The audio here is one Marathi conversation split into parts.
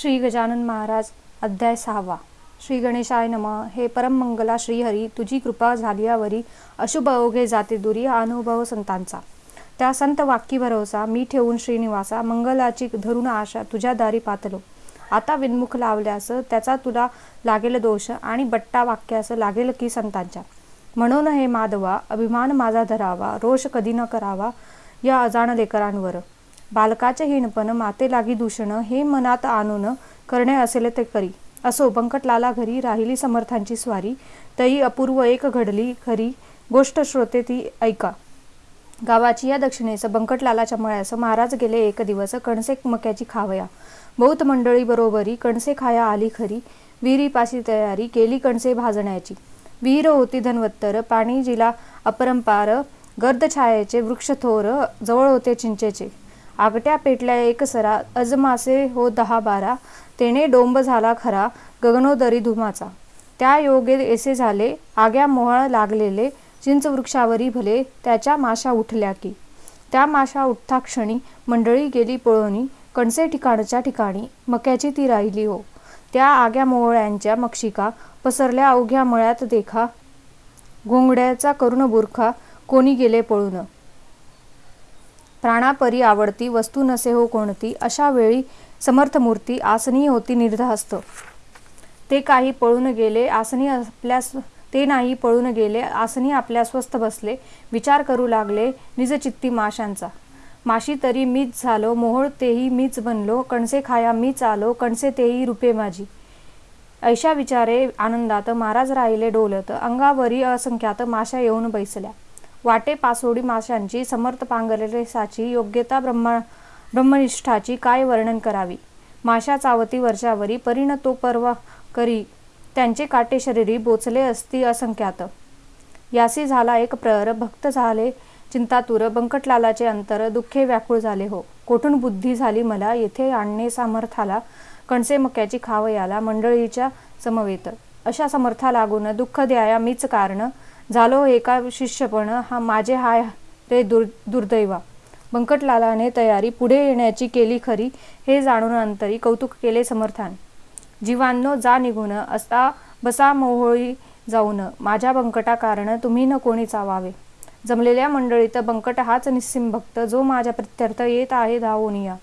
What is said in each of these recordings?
श्री गजानन महाराज अध्याय सहावा. श्री गणेशाय नम. हे परममंगला श्रीहरी तुझी कृपा झाल्यावरी अशुभ अवघे जाते दुरी हा अनुभव संतांचा. त्या संत वाक्की भरोसा मी ठेवून श्रीनिवासा मंगलाची धरून आशा तुझ्या दारी पातलो. आता विन्मुख लावल्यास त्याचा तुला लागेल दोष आणि बट्टा वाक्यास लागेल की संतांच्या. म्हणून हे माधवा अभिमान माझा धरावा रोष कधी न करावा या अजाण लेकरांवर बालकाचे हिणपण माते लागी दूषण हे मनात आणून करणे असेल ते करी असो बंकटलाला घरी राहिली समर्थांची स्वारी. तई अपूर्व एक घडली खरी गोष्ट श्रोते ती ऐका. गावाची या दक्षिणेस बंकटलालाच्या मळ्यास महाराज गेले एक दिवस कणसे मक्याची खावया. बहुत मंडळी बरोबरी कणसे खाया आली खरी. विहिरीपाशी तयारी केली कणसे भाजण्याची. विहीर होती धनवत्तर पाणी जिला अपरंपार गर्द छायाचे वृक्ष थोर जवळ होते चिंचेचे. आगट्या पेटल्या एक सरा अजमासे हो दहा बारा तेने डोंब झाला खरा गगनोदरी धुमाचा. त्या योगे एसे झाले आग्या मोहळ लागलेले चिंच वृक्षावरी भले त्याच्या माशा उठल्या की. त्या माशा उठता क्षणी मंडळी गेली पळवणी कणसे ठिकाणच्या ठिकाणी मक्याची ती राहिली हो. त्या आग्या मोहळ्यांच्या मक्षिका पसरल्या अवघ्या मळ्यात देखा घोंगड्याचा करुण बुरखा कोणी गेले पळून. प्राणापरी आवडती वस्तू नसे हो कोणती अशा वेळी समर्थ मूर्ती आसनी होती निर्धास्त. ते काही पळून गेले आसनी आपल्या ते नाही पळून गेले आसनी आपल्या स्वस्थ बसले विचार करू लागले निजचित्ती माशांचा. माशी तरी मीच झालो मोहोळ तेही मीच बनलो कणसे खाया मीच आलो कणसे तेही रुपे माझी. ऐशा विचारे आनंदात महाराज राहिले डोलत अंगावरी असंख्यात माशा येऊन बैसल्या. वाटे पासोडी माशांची समर्थ पांगलेले साची योग्यता ब्रह्मा ब्रह्मनिष्ठाची काय वर्णन करावी? माशा चावती वर्षावरी परिण तो करी त्यांचे काटे शरीरी बोचले असती असंख्यात. यासी झाला एक प्रहर भक्त झाले चिंतातुर बंकटलालाचे अंतर दुःखे व्याकुळ झाले हो. कोठून बुद्धी झाली मला येथे आणणे सामर्थाला कणसे मक्याची खाव याला मंडळीच्या समवेत. अशा समर्था लागून दुःख द्याया मीच कारण झालो एका शिष्यपण हा माझे हाय रे दुर् दुर्दैवा. बंकटलालाने तयारी पुढे येण्याची केली खरी हे जाणून अंतरी कौतुक केले समर्थान. जीवांनो जा निघून असता बसा मोहोळी जाऊन माझ्या बंकटा कारण तुम्ही न कोणी चावावे. जमलेल्या मंडळीत बंकट हाच निस्सिम भक्त जो माझ्या प्रत्यर्थ येत आहे धावून या.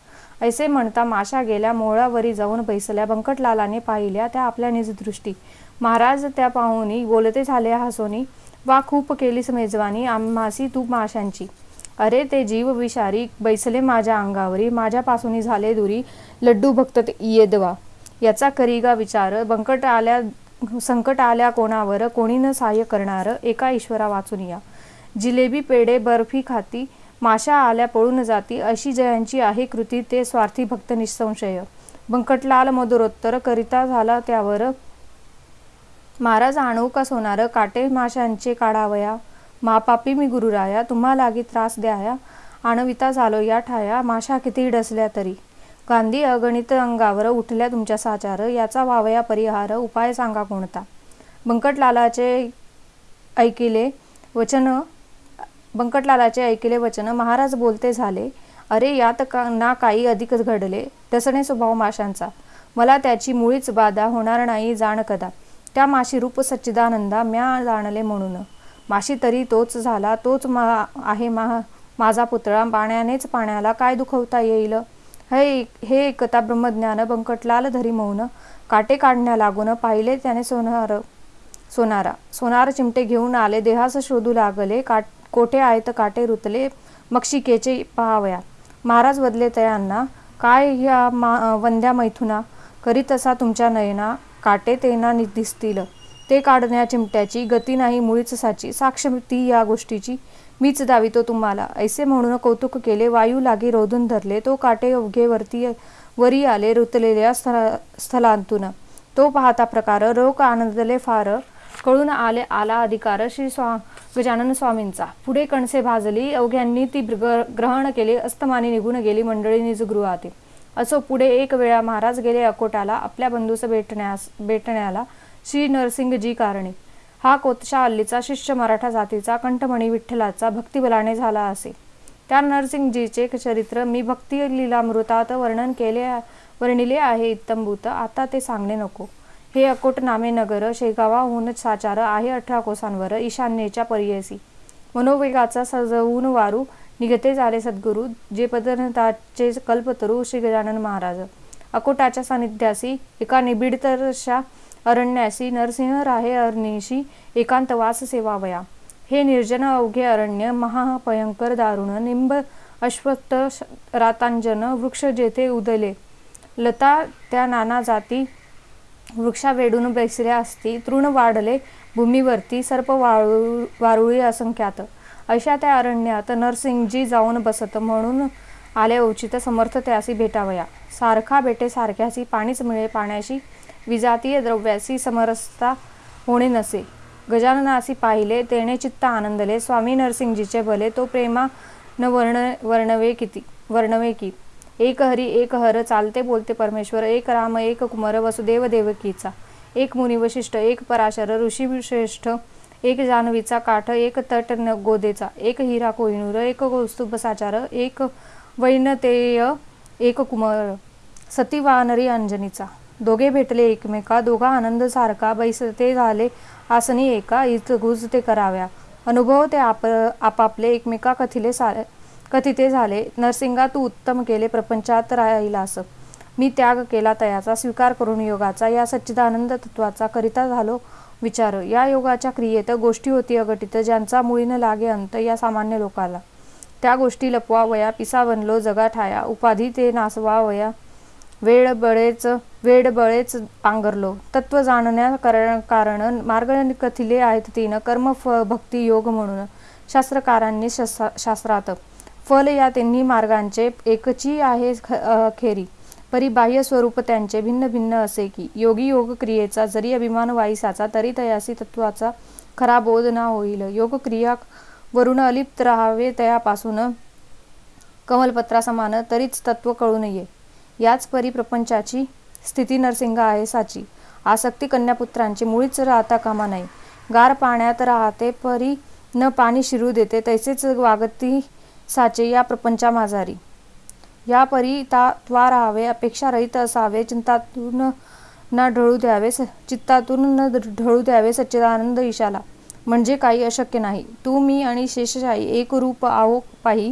ऐसे म्हणता माशा गेल्या मोळावरी जाऊन बैसल्या बंकटलालाने पाहिल्या त्या आपल्या निजदृष्टी. महाराज त्या पाहुनी बोलते झाले हसोनी वा खूप केलीस मेजवानी आम्हासी तू माशांची. अरे ते जीव विषारी बैसले माझ्या अंगावरी माझ्यापासून झाले दुरी लड्डू भक्त येदवा याचा करीगा विचार बंकट आल्या संकट आल्या कोणावर कोणी न सहाय्य करणार एका ईश्वरा वाचून या. जिलेबी पेढे बर्फी खाती माशा आल्या पळून जाती अशी जयांची आहे कृती ते स्वार्थी भक्त निसंशय. बंकटलाल मधुरोत्तर करिता झाला त्यावर महाराज आणू का सोनार काटे माशांचे काढावया. मापापी मी गुरुराया तुम्हा लागी त्रास द्याया. आणविता झालो या ठाया माशा किती डसल्या तरी. गांधी अगणित अंगावर उठल्या तुमच्या साचार याचा वावया परिहार उपाय सांगा कोणता? बंकटलालाचे ऐकिले वचन बंकटलालाचे ऐकिले वचन महाराज बोलते झाले अरे यात का ना काही अधिकच घडले डसणे स्वभाव माशांचा. मला त्याची मुळीच बाधा होणार नाही जाण कदा त्या माशी रूप सच्चिदानंदा म्या जाणले म्हणून. माशी तरी तोच झाला तोच मा आहे मा माझा पुतळा. पाण्यानेच पाण्याला काय दुखवता येईल? हे हे एकता ब्रह्मज्ञान बंकटलाल धरी मौन. काटे काढण्या लागून पाहिले त्याने सोनार सोनारा. सोनार चिमटे घेऊन आले देहास शोधू लागले. काट कोठे आहेत काटे रुतले? मक्षिकेचे पहावया. महाराज बदले तयांना काय ह्या मा वंद्या मैथुना? करीत असा तुमच्या नयना? काटे तेना दिसतील. ते काढण्या चिमट्याची गती नाही मुळीच साची साक्ष ती या गोष्टीची. मीच दावितो तुम्हाला. ऐसे म्हणून कौतुक केले वायू लागी रोधून धरले तो काटे अवघे वरती वरी आले रुतलेल्या स्थला स्थलांतून. तो पाहता प्रकार रोग आनंदले फार. कळून आले आला अधिकार श्री स्वा गजानन स्वामींचा. पुढे कणसे भाजली अवघ्यांनी ती ग्रहण केले अस्तमाने निघून गेली मंडळी निजगृहातील असो पुढे एक वेळा महाराज गेले अकोटाला आपल्या बंधूस भेटण्यास भेटण्याला श्री नरसिंगजी कारणे. हा कोतशा अल्लीचा शिष्य मराठा जातीचा कंठमणी विठ्ठलाचा भक्तिबलाने झाला असे. त्या नरसिंगजीचे चरित्र मी भक्ती लिलामृतात वर्णन केले वर्णिले आहे इत्तंभूत आता ते सांगणे नको. हे अकोट नामे नगर शेगावाहून साचार आहे अठरा कोसांवर ईशान्येच्या परियसी मनोवेगाचा सजवून वारू निघते झाले सद्गुरू जे पदनताचे कल्पतरू श्री गजानन महाराज. अकोटाच्या सानिध्यासी एका निबिडतरशा अरण्यासी नरसिंह राहे अरणीशी एकांतवास सेवावया. हे निर्जन अवघे अरण्य महाभयंकर दारुण निंब अश्वत्थ रातांजन वृक्ष जेथे उदले. लता त्या नाना जाती वृक्षा वेडून बेसल्या असती तृण वाढले भूमीवरती सर्प वाळू वारुळी असंख्यात. अशा त्या अरण्यात नरसिंगजी जाऊन बसत म्हणून आले उचित समर्थ त्यासी भेटावया. सारखा बेटे सारख्यासी पाणीच मिळे पाण्याशी. विजातीय द्रव्यासी समरसता होणे नसे. गजाननासी पाहिले तेने चित्त आनंदले. स्वामी नरसिंगजीचे भले तो प्रेमा न वर्ण वर्णवे किती वर्णवे की. एक हरी एक हर चालते बोलते परमेश्वर. एक राम एक कुमार वसुदेव देवकीचा एक मुनी वशिष्ठ एक पराशर ऋषी श्रेष्ठ एक जानवीचा काठ एक तट गोदेचा एक हिरा कोहिनूर एक कौस्तुभ साचार एक वैनतेय एक कुमार सती वानरी अंजनीचा. दोघे भेटले एकमेका दोघा आनंद सारखा बैसते झाले आसनी एका गुज ते कराव्या. अनुभव ते आप आपापले एकमेका कथिले सा कथिते झाले. नरसिंगा तू उत्तम केले प्रपंचात राहिलास. मी त्याग केला तयाचा स्वीकार करून योगाचा या सच्चिदानंद तत्वाचा करिता झालो. विचार. या योगाच्या क्रियेत गोष्टी होती अगटित ज्यांचा मुळीनं लागे अंत या सामान्य लोकाला. त्या गोष्टी लपवावया पिसा बनलो जगा ठाया उपाधी ते नासवावया वेळ बळेच वेळ बळेच पांघरलो. तत्व जाणण्या कारण मार्ग कथिले आहेत तीन. कर्म फ भक्ती योग म्हणून. शास्त्रकारांनी शास्त्रात. फल या तिन्ही मार्गांचे एकची आहे खेरी परी बाह्य स्वरूप त्यांचे भिन्न भिन्न असे की योगी योग क्रियेचा जरी अभिमान वाईसाचा तरी तयासी तत्वाचा खरा बोध ना होईल. योग क्रिया वरून अलिप्त राहावे तयापासून कमलपत्रासमान तरीच तत्व कळू नये. याच परी प्रपंचाची स्थिती नरसिंग आहे साची. आसक्ती कन्यापुत्रांची मुळीच राहता कामा नाही. गार पाण्यात राहते परी न पाणी शिरू देते तैसेच वागती साचे या प्रपंचा माझारी या परी ता त्वा राहावे अपेक्षारहित असावे चिंतातून न ढळू द्यावे चित्तातून न ढळू द्यावे सच्चिदानंद ईशाला. म्हणजे काही अशक्य नाही. तू मी आणि शेषशाही एक रूप आहो पाही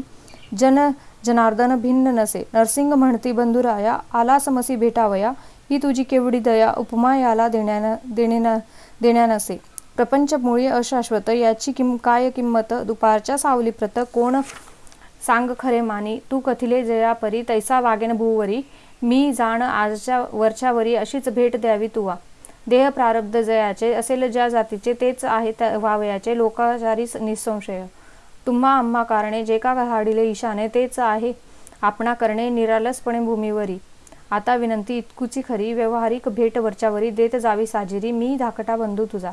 जन जनार्दन भिन्न नसे. नरसिंग म्हणती बंधुराया आला समसी भेटावया. ही तुझी केवढी दया उपमा याला देण्या देणे देण्या नसे प्रपंच मुळी अशाश्वत याची किम काय किंमत? दुपारच्या सावलीप्रत कोण सांग खरे मानी तू कथिले जया परी तैसा वागेन भूवरी. मी जाण आजच्या वरच्यावरी अशीच भेट द्यावी तुवा. देह प्रारब्ध जयाचे असेल ज्या जातीचे तेच आहे वावयाचे लोकाचारी निसंशय. तुम्हा आम्हा कारणे जे का हाडिले ईशाने तेच आहे. आपणा करणे निरालसपणे भूमीवरी. आता विनंती इतकुची खरी व्यवहारिक भेट वरच्यावरी देत जावी साजिरी मी धाकटा बंधू तुझा.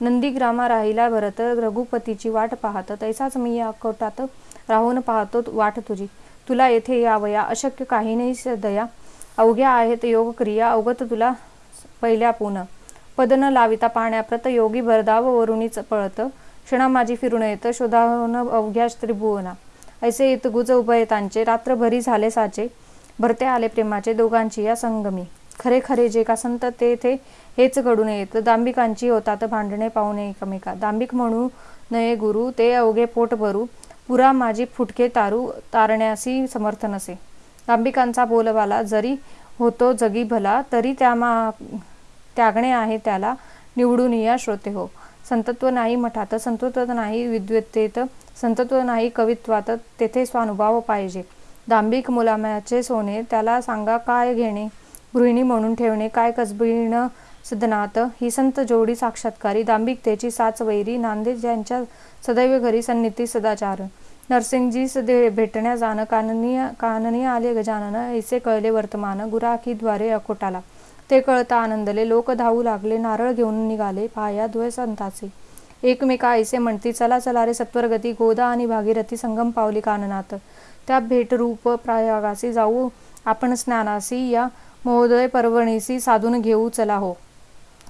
नंदीग्रामा राहिला भरत रघुपतीची वाट पाहत तैसाच मी या कोटात राहून पाहतो वाट तुझी. तुला येथे यावया अशक्य काही नाही दया. अवघ्या आहेत योग क्रिया अवगत तुला पहिल्या पुन. पद न लाविता पाण्याप्रत योगी भरदाव वरुणीच पळत. क्षणा माझी फिरून येत शोधावन अवघ्या त्रिभुवना. ऐसे येत गुज उभयतांचे रात्रभरी झाले साचे. भरते आले प्रेमाचे दोघांची या संगमी. खरे खरे जे का संत तेथे हेच घडून येत. दांबिकांची होतात भांडणे पाहुणे एकमेका. दांबिक म्हणू नये गुरु ते अवघे पोट भरू. पुरा माझी फुटके तारू तारण्यासी समर्थ नसे दांबिकांचा बोलवाला जरी होतो जगी भला तरी त्या मा त्यागणे आहे त्याला निवडून या श्रोते हो. संतत्व नाही मठात संतत्व नाही विद्वत्तेत संतत्व नाही कवित्वात तेथे स्वानुभाव पाहिजे. दांबिक मुलाम्याचे सोने त्याला सांगा काय घेणे? गृहिणी म्हणून ठेवणे काय कसबीण सिद्धनाथ ही संत जोडी साक्षात्कारी दांभिकतेची साच वैरी नांदेड ज्यांच्या सदैव घरी सन्निती सदाचार. नरसिंगजी सदे भेटण्या जाणं काननीय काननीय आले गजानन ऐसे कळले वर्तमान गुराखीद्वारे अकोटाला. ते कळता आनंदले लोक धावू लागले नारळ घेऊन निघाले पाया द्वय संताचे. एकमेका ऐसे म्हणती चला चला रे सत्वरगती गोदा आणि भागीरथी संगम पावली काननात. त्या भेटरूप प्रयागासी जाऊ आपण स्नानासी या महोदय पर्वणीसी साधून घेऊ चला हो.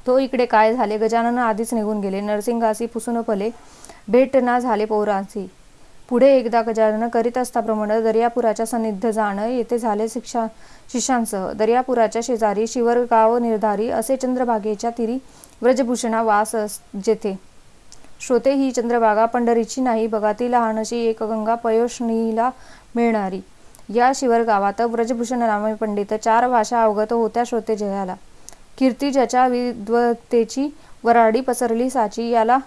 तो इकडे काय झाले? गजानन आधीच निघून गेले. नरसिंगासी पुसून पले भेट ना झाले पौरांसी पुढे एकदा गजानन करीत असताप्रमाणे दर्यापुराच्या सन्निध जाणं येथे झाले शिक्षा शिष्यांसह. दर्यापुराच्या शेजारी शिवरगाव निर्धारी असे चंद्रभागेच्या तिरी व्रजभूषणा वास जेथे. श्रोते ही चंद्रभागा पंढरीची नाही. बघा ती लहानशी एक गंगा पयोष्णीला मिळणारी. या शिवर गावात व्रजभूषण रामे पंडित चार भाषा अवगत होत्या श्रोते जयाला. कीर्ती ज्याच्या विद्वतेची वराडी पसरली साची याला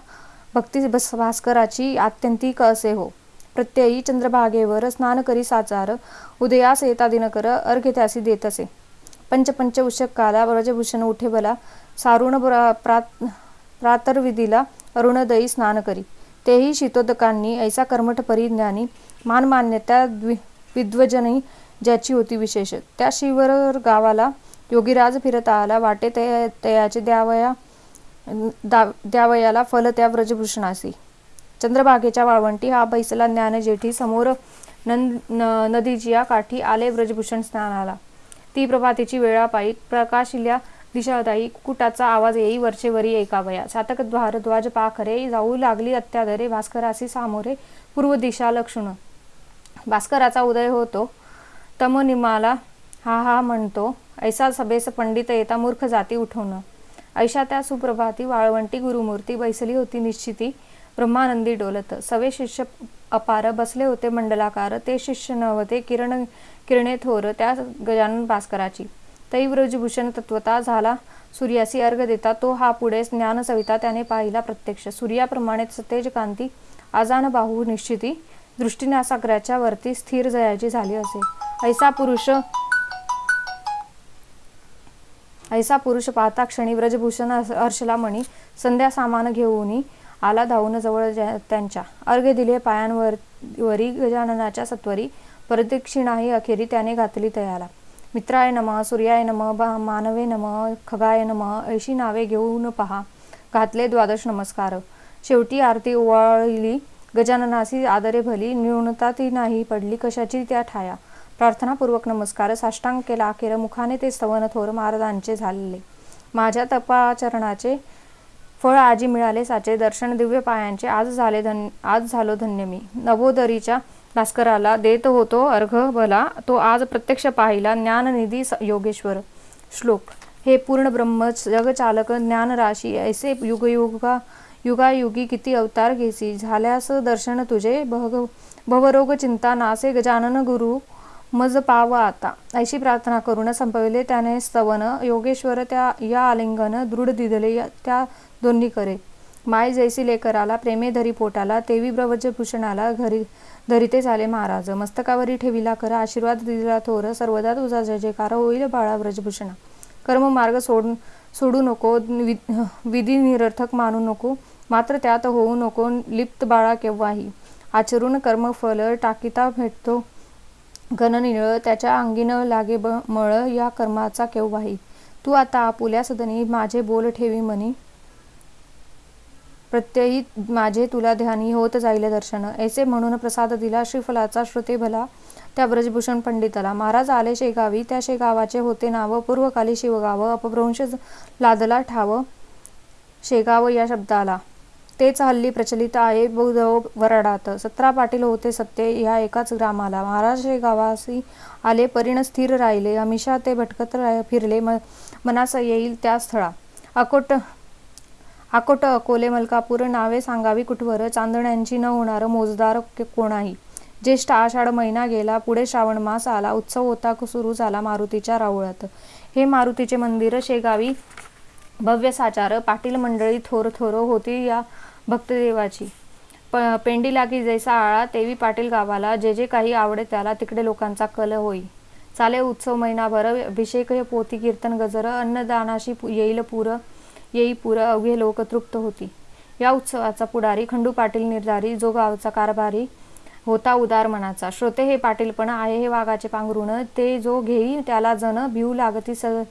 भक्ती भास्कराची आत्यंतिक असे हो. प्रत्ययी चंद्रभागेवर स्नान करी साचार उदयास येता दिनकर अर्घ्य त्यासी देत असे पंचपंच उषक काला व्रजभूषण उठेबला सारुण प्रात प्रातर्विधीला अरुणदयी स्नान करी. तेही शीतोदकांनी ऐसा कर्मठ परिज्ञानी मानमान्यता विद्वजनही ज्याची होती विशेष. त्या शिवर गावाला योगीराज फिरता आला. वाटे तयाचे द्यावया द्यावयाला फल त्या व्रजभूषणासी चंद्रभागेच्या वाळवंटी हा बैसला ज्ञान जेठी समोर नंद नदीच्या काठी आले व्रजभूषण स्नानाला. ती प्रभातीची वेळा पायी प्रकाशिल्या दिशादायी कुटाचा आवाज येई वरचेवरी एकावया सातक द्वार ध्वज पाखरे जाऊ लागली अत्याधरे भास्करासी सामोरे पूर्व दिशा लक्षण. भास्कराचा उदय होतो. तमनिमाला हा हा म्हणतो ऐसा सभेस पंडित येता मूर्ख जाती उठवणं. ऐशा त्या सुप्रभाती वाळवंटी गुरुमूर्ती बैसली होती निश्चिती. ब्रह्मानंदी डोलत. सवे शिष्य अपार बसले होते मंडलाकार. ते शिष्य नव्हते किरण किरणे थोर त्या गजानन भास्कराची. तैव्रजभूषण तत्वता झाला. सूर्यासी अर्घ देता. तो हा पुढे ज्ञान सविता त्याने पाहिला प्रत्यक्ष. सूर्याप्रमाणे सतेज कांती. आजान बाहू निश्चिती. दृष्टीनासागराच्या वरती स्थिर जयाची झाली असे. ऐसा पुरुष ऐसा पुरुष पाहता क्षणी व्रजभूषण हर्षला म्हणी संध्या सामान घेऊन आला धावून जवळ त्यांच्या. अर्घ्य दिले पायांवर वरी गजाननाच्या सत्वरी. प्रदक्षिणाही अखेरी त्याने घातली तयाला. मित्राय नम सूर्याय नम मानवे नम खगाय नम ऐशी नावे घेऊन पहा. घातले द्वादश नमस्कार. शेवटी आरती ओवाळली. गजाननासी आदरे भली. न्यूनता ती नाही पडली. कशाची त्या ठाया? प्रार्थनापूर्वक नमस्कार. साष्टांग केला अखेर मुखाने ते स्तवन थोर महाराजांचे झालेले. माझ्या तपाचरणाचे फळ आजी मिळाले. साचे दर्शन दिव्य पायांचे. आज झाले धन्य आज झालो धन्य मी. नवोदरीच्या भास्कराला देत होतो अर्घ भला. तो आज प्रत्यक्ष पाहिला. ज्ञाननिधी योगेश्वर. श्लोक. हे पूर्ण ब्रह्म जगचालक ज्ञानराशी ऐसे युगयुगा युगायुगी किती अवतार घेसी. झाल्यास दर्शन तुझे भग भवरोग चिंता नासे गजानन गुरु मज पाव आता. ऐशी प्रार्थना करून संपविले त्याने स्तवन. योगेश्वर त्या या आलिंगन दृढ दिदले त्या दोन्ही करे माय जैसी लेकराला प्रेमे धरी पोटाला तेवी भूषणाला घरी धरिते झाले महाराज. मस्तकावरी ठेविला कर आशीर्वाद दिला थोर. सर्वदा तुझा जय जयकार होईल बाळा ब्रजभूषणा. कर्म मार्ग सोडून सोडू नको विधी निरर्थक मानू नको. मात्र त्यात होऊ नको लिप्त बाळा केव्हाही. आचरून कर्मफल टाकिता भेटतो. घननिळ त्याच्या अंगीन लागे ब मळ या कर्माचा केव्हाही तू आता आपुल्या सदनी माझे बोल ठेवी म्हणी. प्रत्ययी माझे तुला ध्यानी होत जाईल दर्शन. ऐसे म्हणून प्रसाद दिला श्रीफलाचा श्रुते भला त्या ब्रजभूषण पंडिताला. महाराज आले शेगावी त्या शेगावाचे होते नाव. पूर्वकाली शिवगाव अपभ्रंश लादला ठाव. शेगाव या शब्दाला. तेच हल्ली प्रचलित आहे बौद्ध वराडात. सतरा पाटील होते सत्य ह्या एकाच ग्रामाला. महाराज शेगावासी आले परिण स्थिर राहिले. हमेशा ते भटकत फिरले. मनास येईल त्या स्थळा. अकोट अकोट अकोले मलकापूर नावे सांगावी कुठवर? चांदण्यांची न होणार मोजदार कोणाही? ज्येष्ठ आषाढ महिना गेला पुढे श्रावण मास आला उत्सव होता सुरू झाला मारुतीच्या रावळात. हे मारुतीचे मंदिर शेगावी भव्य साचार. पाटील मंडळी थोर थोर होती या भक्तदेवाची. प पेंडी लागी जैसा आळा तेवी पाटील गावाला जे जे काही आवडे त्याला तिकडे लोकांचा कल होई. चाले उत्सव महिनाभर अभिषेक पोथी कीर्तन गजर अन्नदानाशी येईल पुर येई पुर अवघे लोक तृप्त होती. या उत्सवाचा पुढारी खंडू पाटील निर्धारी जो गावचा कारभारी होता उदार मनाचा. श्रोते हे पाटीलपण आहे हे वाघाचे पांघरुण ते जो घेई त्याला जण भिऊ लागती सह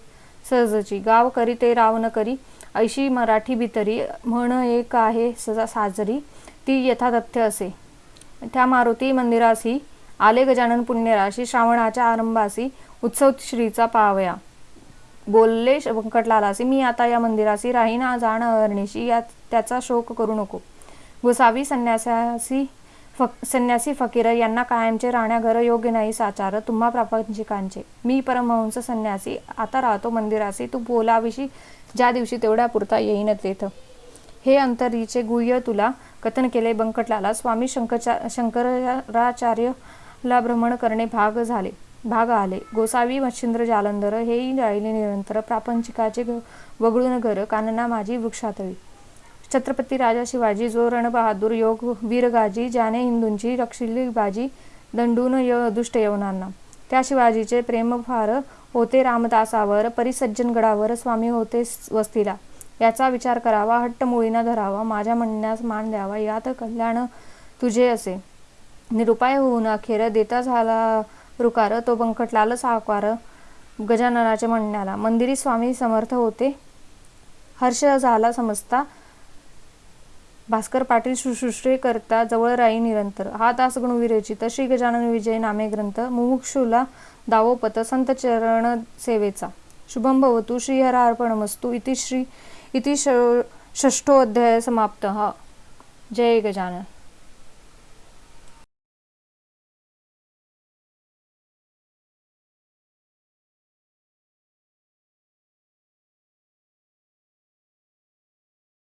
सहजची. गाव करी ते राव न करी ऐशी मराठी भितरी म्हण एक आहे सजा साजरी ती यथातथ्य असे. त्या मारुती मंदिरासी आले गजानन पुण्यराशी श्रावणाच्या आरंभासी उत्सव श्रीचा पावया. बोलले व्यंकटलालासी मी आता या मंदिरासी राहीना जाण अरणीशी या त्याचा शोक करू नको. गोसावी संन्यासासी फक संन्यासी फकीर यांना कायमचे राहण्याघर योग्य नाही साचार तुम्हा प्रापंचिकांचे. मी परमहंस संन्यासी आता राहतो मंदिरासी तू बोलाविशी ज्या दिवशी तेवढ्या पुरता येईन तेथ हे अंतरीचे गुह्य तुला कथन केले बंकटलाला. स्वामी शंकरचा शंकराचार्यला भ्रमण करणे भाग झाले भाग आले. गोसावी मच्छिंद्र जालंधर हेही राहिले निरंतर. प्रापंचिकाचे वगळून घर कानना माझी वृक्षातळी. छत्रपती राजा शिवाजी जो रणबहादूर योग वीरगाजी ज्याने हिंदूंची रक्षिली बाजी दंडून य दुष्ट यवनांना. त्या शिवाजीचे प्रेम फार होते रामदासावर परिसज्जनगडावर स्वामी होते वस्तीला. याचा विचार करावा हट्ट मुळीना धरावा माझ्या म्हणण्यास मान द्यावा यात कल्याण तुझे असे. निरुपाय होऊन अखेर देता झाला रुकार तो बंकटलाल साकार गजाननाच्या म्हणण्याला. मंदिरी स्वामी समर्थ होते. हर्ष झाला समजता. भास्कर पाटील शुश्रूषे करता जवळ राई निरंतर. हा दास गुणविरचित श्री गजानन विजय नामे ग्रंथ. मुमुक्षुला दावोपत संत चरण सेवेचा. शुभम भवतु श्रीहरार्पणमस्तु इति श्री इति ष- समाप्त समाप्तः. जय गजानन.